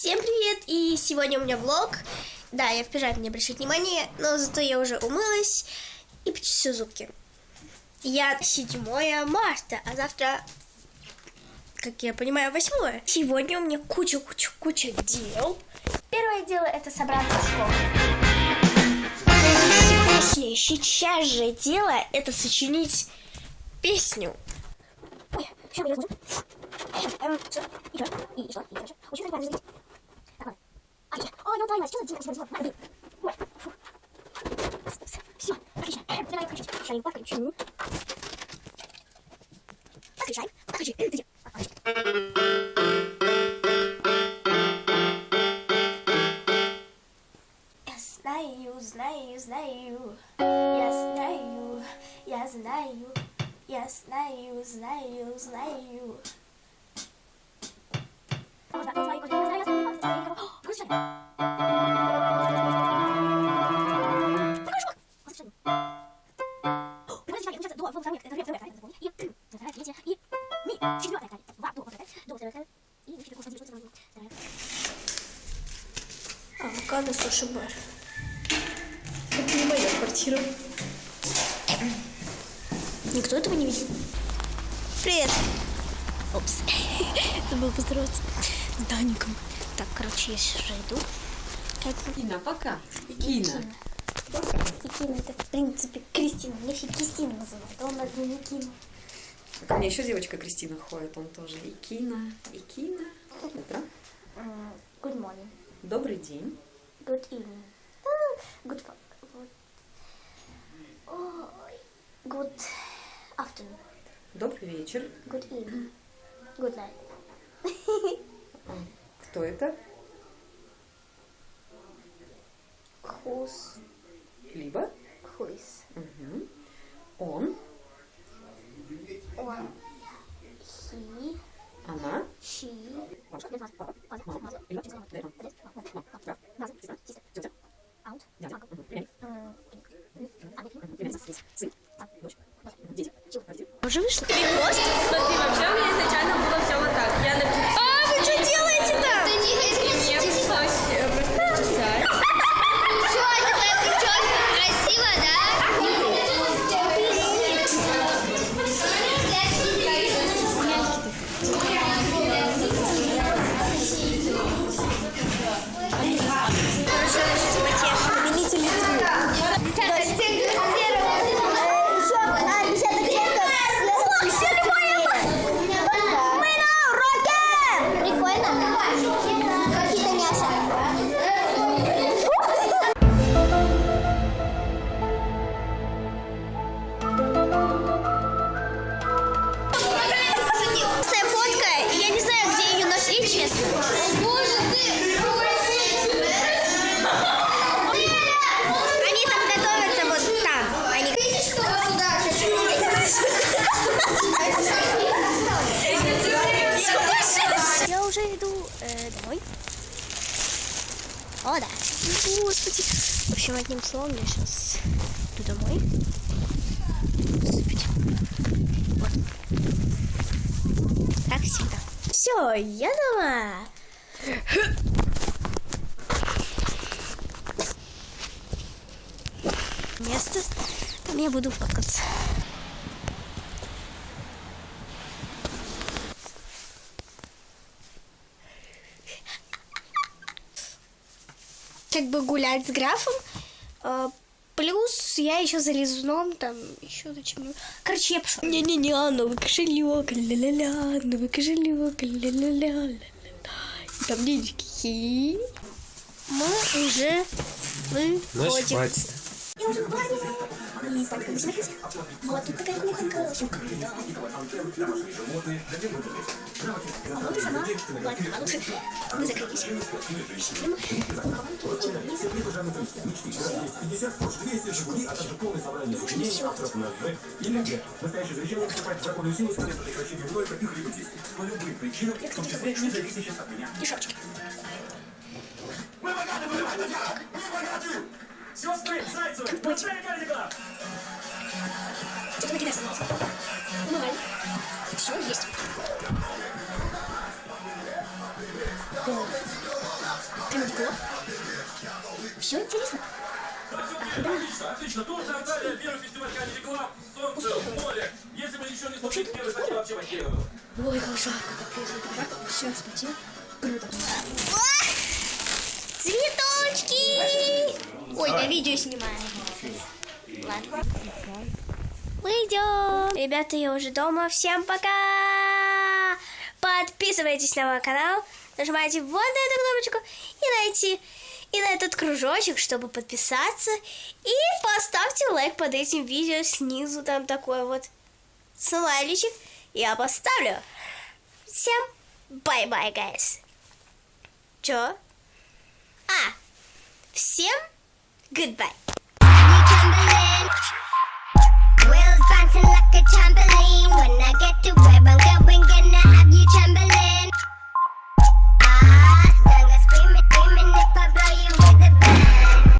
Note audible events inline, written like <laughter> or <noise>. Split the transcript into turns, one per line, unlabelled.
Всем привет! И сегодня у меня влог. Да, я в пижаме, не обращайте внимания, но зато я уже умылась и почистила зубки. Я 7 марта, а завтра, как я понимаю, 8. Сегодня у меня куча-куча-куча дел. Первое дело это собраться в школу. Сейчас же дело это сочинить песню. Ой, あきら、およとあります。ちょっとじんじんじん。まだび。ほら。し、あきしゃ。え、じゃないかしゃ。しゃい、ばかりちゅう。ばかりしゃい。ばかり
しゃい。え、じゃ。
Yes, na you, na you, na you. Yes, na you. Yes, na you. Yes, na you, na you, na you. Все, отлично. Давай включить. Включаем, подключу. Подключаем. Подключи. Где? Подключи. Я знаю, знаю, знаю. Я знаю, я знаю. Я знаю, знаю, знаю. Авокадо суши бар. Это не
моя квартира.
Никто этого не видел. Привет. Опс. <laughs> Забыл поздороваться с Даником. Так, короче, я сейчас уже иду.
Кина, пока. Кина.
И Кина, это в принципе Кристина. Меня все Кристина называют, а он один не Кина.
Ко мне еще девочка Кристина ходит, он тоже и Кина, и Кина. Утро.
М, Good morning.
Добрый день.
Good evening. А, Good, good. Good afternoon.
Добрый вечер.
Good evening. Good night.
Кто это?
Who's,
Либо.
who is?
Мгм. Он.
Он. He.
Она.
She.
Out.
Уже вышло? Перехвост? Смотри, Я уже иду э, домой. О, да. Господи. В общем, одним словом, я сейчас иду домой. Господи. Вот. Как всегда. Все, я дома. Место, там я буду фоткаться. Как бы гулять с графом. э, Плюс я еще за лизуном, там еще зачем. Короче, я пошла. Не-не-не, новый кошелек, ля-ля-ля, новый кошелек, ля-ля-ля, ля-ля-ля. И там денежки. Мы уже выходим. хватит.
Я уже как смотрите. Вот тут такая кухонька. А вот и сама. Ладно, а лучше мы закрылись. Сидим. И шапочки. Сестры, Зайцевы, отправили кардиган!
Что-то накидать
осталось.
Умываем. Все, есть. О. Камилько. Все интересно. Отлично,
отлично. Турция, Анталия, первый фестиваль
Comedy Club,
солнце,
море.
Если бы еще
не
случилось первый, статья вообще потеряна. Ой, как жарко, капец, это жарко.
Все,
вспотел.
Круто.
Цветочки!
Ой,
я видео
снимаю. Ладно.
Мы идем. Ребята, я уже дома. Всем пока! Подписывайтесь на мой канал, нажимайте вот на эту кнопочку и найти и на этот кружочек, чтобы подписаться. И поставьте лайк под этим видео снизу, там такой вот смайличек. Я поставлю. Всем bye-bye, guys. Чё? А, всем goodbye.